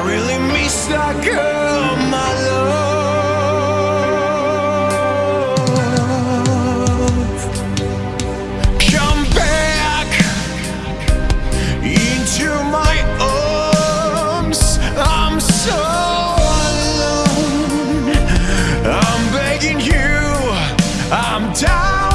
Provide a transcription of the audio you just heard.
I really miss that girl, my love. Come back into my arms. I'm so alone. I'm begging you. I'm down.